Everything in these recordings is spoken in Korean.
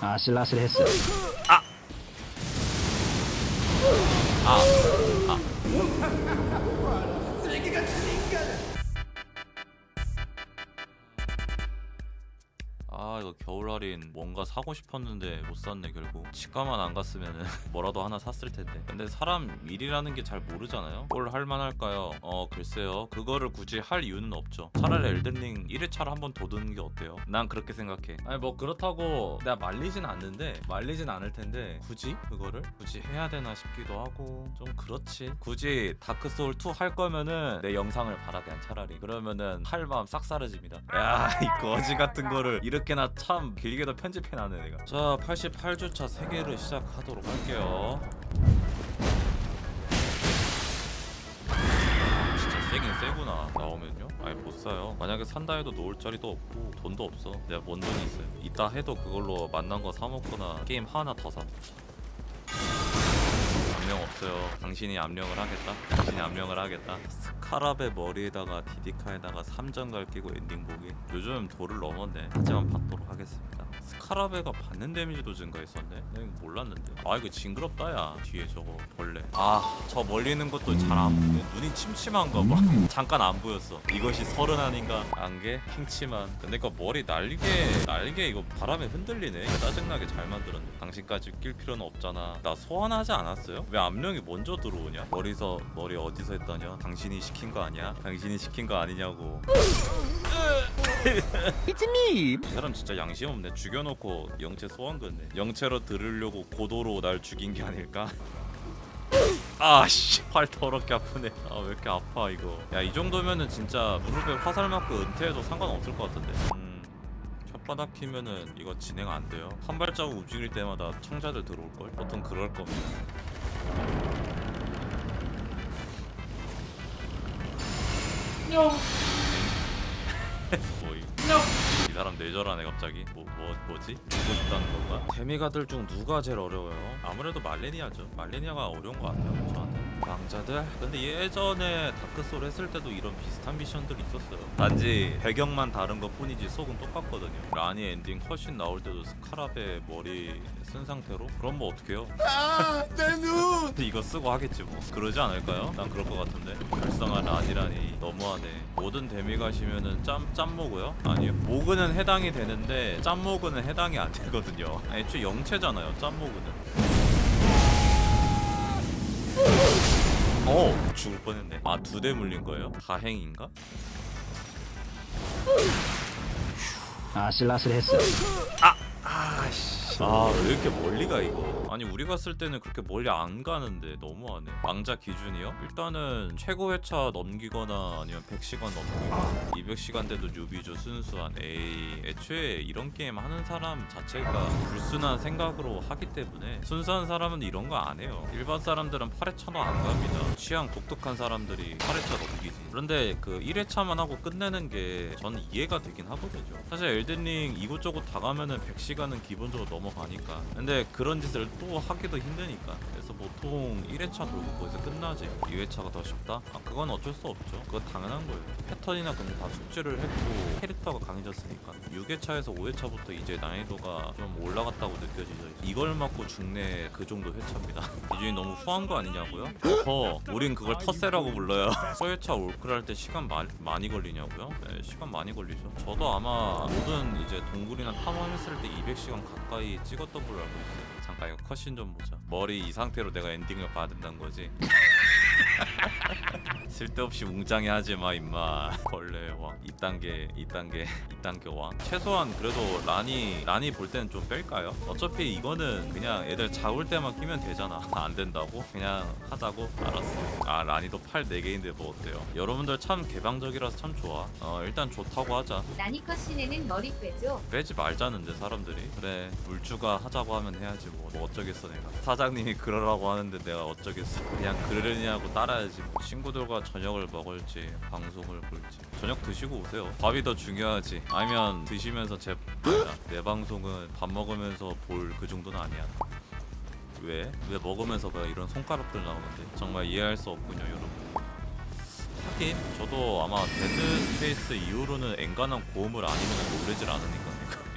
아슬아슬했어. 아 이거 겨울 할인 뭔가 사고 싶었는데 못 샀네 결국. 치과만 안 갔으면 뭐라도 하나 샀을 텐데. 근데 사람 일이라는 게 잘 모르잖아요? 뭘 할만할까요? 어 글쎄요. 그거를 굳이 할 이유는 없죠. 차라리 엘든링 1회차를 한 번 더 드는 게 어때요? 난 그렇게 생각해. 아니 뭐 그렇다고 내가 말리진 않는데 말리진 않을 텐데 굳이 그거를? 굳이 해야 되나 싶기도 하고. 좀 그렇지. 굳이 다크소울 2 할 거면은 내 영상을 봐라 그냥 차라리. 그러면은 할 마음 싹 사라집니다. 야 이 거지 같은 거를 이렇게나 참 길게도 편집해놨네 내가. 자 88주차 3개를 시작하도록 할게요. 진짜 세긴 세구나 나오면요? 아예 못 사요. 만약에 산다 해도 놓을 자리도 없고 돈도 없어. 내가 뭔 돈이 있어요? 이따 해도 그걸로 만난 거 사먹거나 게임 하나 더사 압력 없어요. 당신이 압력을 하겠다? 당신이 압력을 하겠다? 스카랍의 머리에다가 디디카에다가 3점 갈 끼고 엔딩 보기? 요즘 도를 넘었네. 하지만 받도록 하겠습니다 스카라베가 받는 데미지도 증가했었네? 나 이거 몰랐는데. 아 이거 징그럽다 야. 뒤에 저거 벌레. 아 저 멀리 있는 것도 잘 안 보여. 눈이 침침한가 봐. 잠깐 안 보였어. 이것이 서른 아닌가? 안개? 킹치만. 근데 그 머리 날개 날개 이거 바람에 흔들리네. 짜증나게 잘 만들었네. 당신까지 낄 필요는 없잖아. 나 소환하지 않았어요? 왜 압력이 먼저 들어오냐? 머리서 머리 어디서 했더냐? 당신이 시킨 거 아니야? 당신이 시킨 거 아니냐고 이 사람 진짜 양심 없네. 죽여놓고 영체 소환 건네. 영체로 들으려고 고도로 날 죽인 게 아닐까? 아씨 팔 더럽게 아프네. 아 왜 이렇게 아파 이거. 야 이 정도면은 진짜 무릎에 화살 맞고 은퇴해도 상관없을 것 같은데. 음. 혓바닥 피면은 이거 진행 안 돼요. 한 발자국 움직일 때마다 청자들 들어올 걸. 보통 그럴 겁니다. 뭐 이 이 사람 내절하네 갑자기 뭐, 뭐 뭐지? 보고 싶다는 건가? 데미가들 중 누가 제일 어려워요? 아무래도 말레니아죠 말레니아가 어려운 것 같아요 저한테 왕자들? 근데 예전에 다크소울 했을 때도 이런 비슷한 미션들이 있었어요 단지 배경만 다른 것 뿐이지 속은 똑같거든요 라니 엔딩 훨씬 나올 때도 스카랍의 머리 쓴 상태로? 그럼 뭐 어떡해요? 근데 이거 쓰고 하겠지 뭐 그러지 않을까요? 난 그럴 것 같은데 불쌍한 라니라니 너무하네 모든 demigod이면은 짭, 짭모그요? 아니요 모그는 해당이 되는데 짭모그는 해당이 안 되거든요 애초에 영체잖아요 짭모그는 어 죽을 뻔했네 아 두 대 물린 거예요? 다행인가? 아슬아슬했어. 아씨 아왜 이렇게 멀리 가 이거? 아니 우리가 쓸 때는 그렇게 멀리 안 가는데 너무하네. 왕자 기준이요? 일단은 최고 회차 넘기거나 아니면 100시간 넘기거나 200시간 돼도 뉴비죠 순수한 에이 애초에 이런 게임 하는 사람 자체가 불순한 생각으로 하기 때문에 순수한 사람은 이런 거 안 해요. 일반 사람들은 8회차도 안 갑니다. 취향 독특한 사람들이 8회차 넘기지. 그런데 그 1회차만 하고 끝내는 게 저는 이해가 되긴 하거든요. 사실 엘든링 이곳저곳 다 가면은 100시간은 기본적으로 넘어 가니까. 근데 그런 짓을 또 하기도 힘드니까. 그래서 보통 1회차 돌고 거기서 끝나지. 2회차가 더 쉽다? 아 그건 어쩔 수 없죠. 그건 당연한 거예요. 패턴이나 그런 거다 숙지를 했고 캐릭터가 강해졌으니까. 6회차에서 5회차부터 이제 난이도가 좀 올라갔다고 느껴지죠. 이걸 맞고 죽네 그 정도 회차입니다. 기준이 너무 후한 거 아니냐고요? 더 우린 그걸 텃세라고 불러요. 4회차 올클 할때 시간 마, 많이 걸리냐고요? 네 시간 많이 걸리죠. 저도 아마 모든 이제 동굴이나 탐험했을 때 200시간 가까이 찍었던 걸로 알고 있어요. 잠깐 이거 컷신 좀 보자. 머리 이 상태로 내가 엔딩을 봐야 된다는 거지 쓸데없이 웅장해 하지 마 임마. 벌레 왕. 2단계 2단계 2단계 왕. 최소한 그래도 라니 라니 볼 때는 좀 뺄까요? 어차피 이거는 그냥 애들 잡을 때만 끼면 되잖아. 안 된다고? 그냥 하자고? 알았어. 아 라니도 팔 4개인데 뭐 어때요? 여러분들 참 개방적이라서 참 좋아. 어 일단 좋다고 하자. 나니컷 씨네는 머리 빼죠. 빼지 말자는데 사람들이. 그래 물주가 하자고 하면 해야지 뭐, 뭐 어쩌겠어 내가. 사장님이 그러라고 하는데 내가 어쩌겠어. 그냥 그러려냐고 따 라야지 뭐. 친구들과 저녁을 먹을지 방송을 볼지. 저녁 드시고 오세요. 밥이 더 중요하지. 아니면 드시면서 제 아니다. 내 방송은 밥 먹으면서 볼 그 정도는 아니야. 왜? 왜 먹으면서 봐 이런 손가락들 나오는데. 정말 이해할 수 없군요 여러분. 하긴 저도 아마 Dead Space 이후로는 엔간한 gore물 아니면 놀래질 않으니까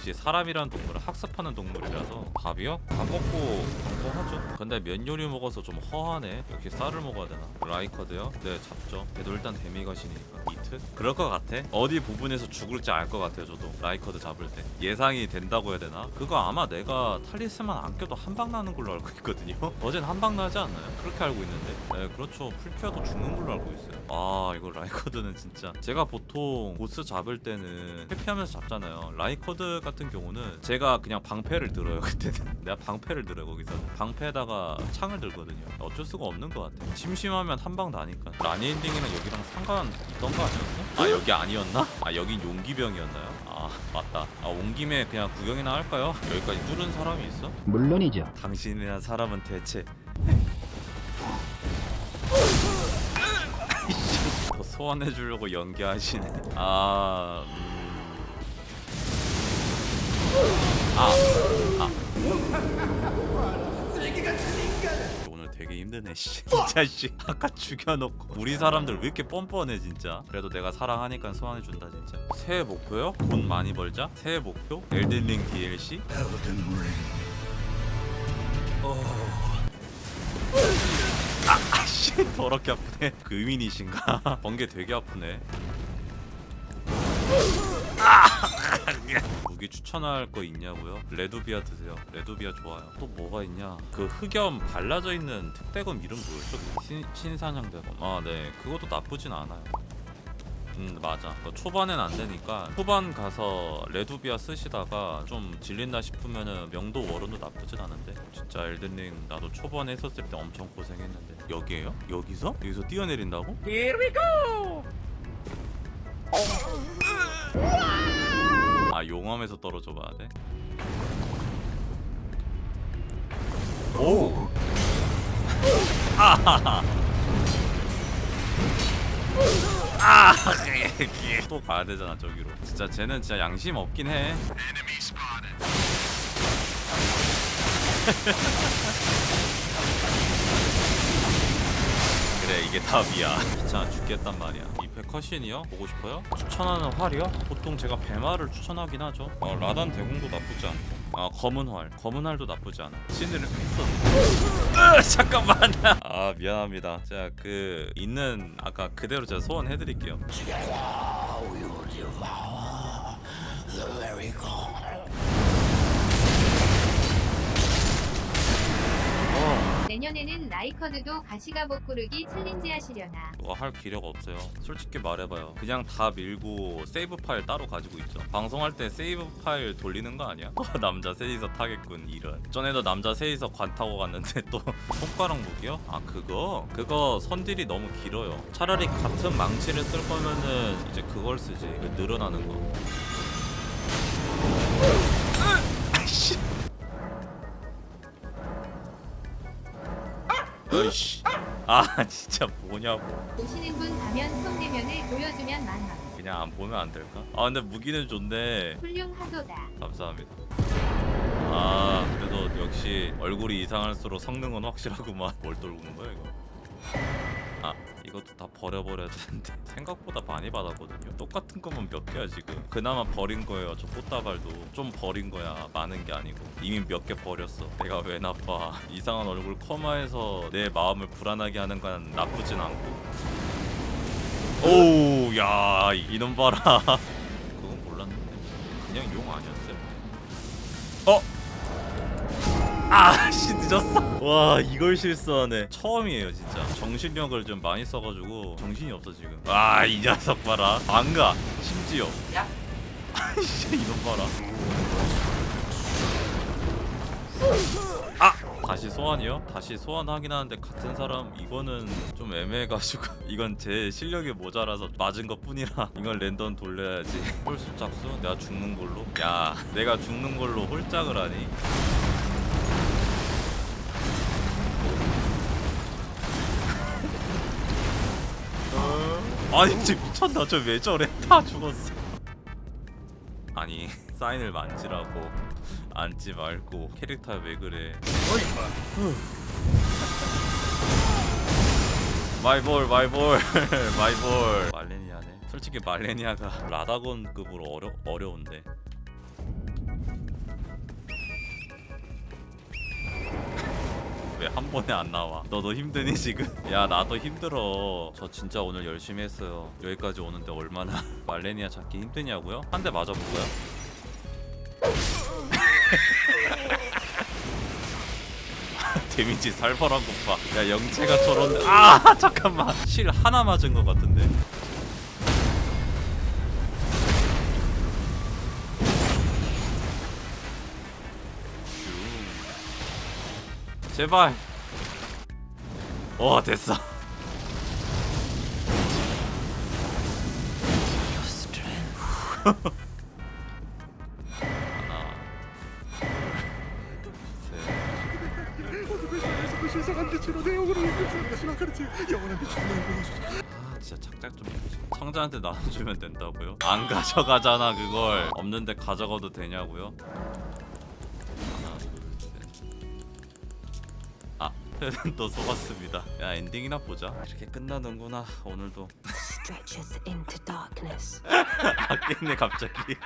역시 사람이란 동물은 학습하는 동물이라서 밥이요? 밥 먹고 방송하죠 근데 면 요리 먹어서 좀 허하네 역시 쌀을 먹어야 되나? Rykard요? 네 잡죠 그래도 일단 demigod이니까 이트? 그럴 것 같아. 어디 부분에서 죽을지 알 것 같아요 저도. Rykard 잡을 때. 예상이 된다고 해야 되나? 그거 아마 내가 talisman 안 껴도 한 방 나는 걸로 알고 있거든요. 어젠 한 방 나지 않나요? 그렇게 알고 있는데. 네 그렇죠. full피여도 죽는 걸로 알고 있어요. 아 이거 Rykard는 진짜. 제가 보통 보스 잡을 때는 회피하면서 잡잖아요. Rykard 같은 경우는 제가 그냥 방패를 들어요 그때는. 내가 방패를 들어요 거기서. 방패에다가 창을 들거든요. 어쩔 수가 없는 것 같아 심심하면 한 방 나니까. Ranni 엔딩이랑 여기랑 상관 있던 거 아니 었어? 아 여기 아니었나? 아 여긴 용기병이었나요? 아 맞다 아온 김에 그냥 구경이나 할까요? 여기까지 뚫은 사람이 있어? 물론이죠. 당신이란 사람은 대체 더 소환해 주려고 연기하시네. 아, 음... 아, 아. 되게 힘드네, 씨. 진짜 씨. 아까 죽여놓고 우리 사람들 왜 이렇게 뻔뻔해 진짜. 그래도 내가 사랑하니까 소환해 준다 진짜. 새해 목표요? 돈 많이 벌자. 새해 목표? 엘든링 DLC? 아씨 더럽게 아프네 그 의민이신가? 번개 되게 아프네 아! 무기 추천할 거 있냐고요? 레드비아 드세요 레드비아 좋아요 또 뭐가 있냐 그 흑염 발라져 있는 특대검 이름 뭐였죠? 그 신, 신사냥대검 아네 그것도 나쁘진 않아요 음 맞아 그 초반엔 안 되니까 후반 가서 레두비아 쓰시다가 좀 질린다 싶으면은 명도 워런도 나쁘진 않은데 진짜 엘든링 나도 초반에 했었을 때 엄청 고생했는데 여기에요? 여기서? 여기서 뛰어내린다고? Here we go! 아 용암에서 떨어져 봐야 돼? 오! 아하하 아! 또 가야 되잖아 저기로. 진짜 쟤는 진짜 양심 없긴 해. 그래 이게 답이야. 귀찮아 죽겠단 말이야. 이패 컷신이요? 보고 싶어요? 추천하는 활이요? 보통 제가 배마를 추천하긴 하죠. 어, 라단 대공도 나쁘지 않고. 아 검은 활, 검은 활도 나쁘지 않아. 했어. 으, 잠깐만. 아 미안합니다. 제가 그 있는 아까 그대로 제가 소환해드릴게요. 내년에는 Rykard도 가시가복 고르기 challenge 하시려나. 그거 할 기력 없어요. 솔직히 말해봐요. 그냥 다 밀고 save 파일 따로 가지고 있죠. 방송할 때 save 파일 돌리는 거 아니야? 어, 남자 셋이서 타겠군 이런. 전에도 남자 셋이서 관 타고 갔는데 또 손가락 무기요? 아 그거? 그거 선딜이 너무 길어요. 차라리 같은 망치를 쓸 거면은 이제 그걸 쓰지. 그 늘어나는 거. 어이씨. 아 진짜 뭐냐고. 보시는 분 가면 성대면을 보여주면 만원. 그냥 안 보면 안 될까? 아 근데 무기는 좋네. 훌륭하도다. 감사합니다. 아 그래도 역시 얼굴이 이상할수록 성능은 확실하구만. 뭘 떨구는 거야 이거? 아 이것도 다 버려버려야 되는데 생각보다 많이 받았거든요. 똑같은 것만 몇 개야 지금. 그나마 버린 거예요. 저 꽃다발도 좀 버린 거야. 많은 게 아니고 이미 몇 개 버렸어. 내가 왜 나빠? 이상한 얼굴 커마에서 내 마음을 불안하게 하는 건 나쁘진 않고. 오우 야 이놈 봐라. 그건 몰랐는데 그냥 용. 어? 아씨 늦었어. 와 이걸 실수하네. 처음이에요 진짜. 정신력을 좀 많이 써가지고 정신이 없어 지금. 아 이 녀석 봐라. 안 가. 심지어. 야. 아이씨 이놈 봐라. 아 다시 소환이요? 다시 소환하긴 하는데 같은 사람 이거는 좀 애매해가지고 이건 제 실력이 모자라서 맞은 것 뿐이라 이건 랜덤 돌려야지 홀수 짝수? 내가 죽는 걸로? 야 내가 죽는 걸로 홀짝을 하니? 아니 진짜 미쳤나? 저 왜 저래? 다 죽었어. 아니 사인을 만지라고 앉지 말고 캐릭터 왜 그래? 마이볼 마이볼 마이볼 말레니아네. 솔직히 말레니아가 라다곤급으로 어려, 어려운데 왜 한 번에 안 나와 너도 힘드니 지금? 야 나도 힘들어 저 진짜 오늘 열심히 했어요 여기까지 오는데 얼마나 말레니아 찾기 힘드냐고요? 한 대 맞아볼까요? 데미지 살벌한 것봐 야 영채가 저런데 아 잠깐만 실 하나 맞은 것 같은데 로날 보여주소서 아 진짜 착착 좀 성자한테 나눠주면 된다고요? 안 가져가잖아 그걸 없는데 가져가도 되냐고요? 또 속았습니다. 야 엔딩이나 보자. 이렇게 끝나는구나 오늘도. Stretches into darkness. 아깼네 갑자기